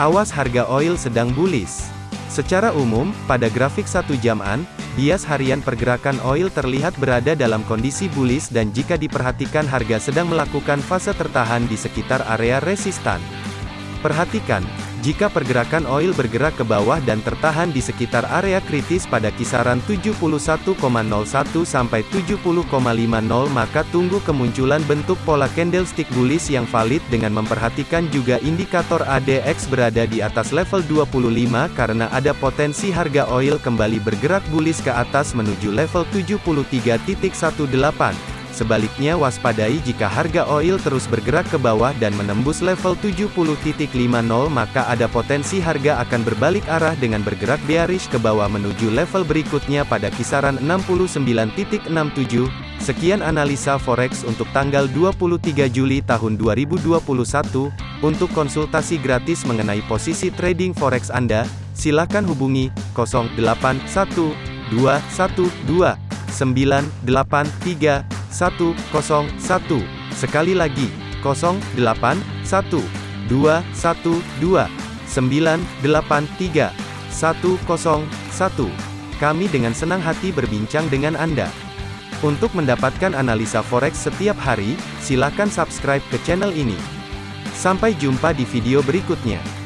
Awas harga oil sedang bullish. Secara umum, pada grafik satu jaman, bias harian pergerakan oil terlihat berada dalam kondisi bullish dan jika diperhatikan harga sedang melakukan fase tertahan di sekitar area resistan. Perhatikan, jika pergerakan oil bergerak ke bawah dan tertahan di sekitar area kritis pada kisaran 71,01 sampai 70,50 maka tunggu kemunculan bentuk pola candlestick bullish yang valid dengan memperhatikan juga indikator ADX berada di atas level 25 karena ada potensi harga oil kembali bergerak bullish ke atas menuju level 73.18. Sebaliknya waspadai jika harga oil terus bergerak ke bawah dan menembus level 70.50 maka ada potensi harga akan berbalik arah dengan bergerak bearish ke bawah menuju level berikutnya pada kisaran 69.67. Sekian analisa forex untuk tanggal 23 Juli tahun 2021. Untuk konsultasi gratis mengenai posisi trading forex Anda, silakan hubungi 081212 983 101. Sekali lagi, 081 212 983 101. Kami dengan senang hati berbincang dengan Anda. Untuk mendapatkan analisa forex setiap hari, silakan subscribe ke channel ini. Sampai jumpa di video berikutnya.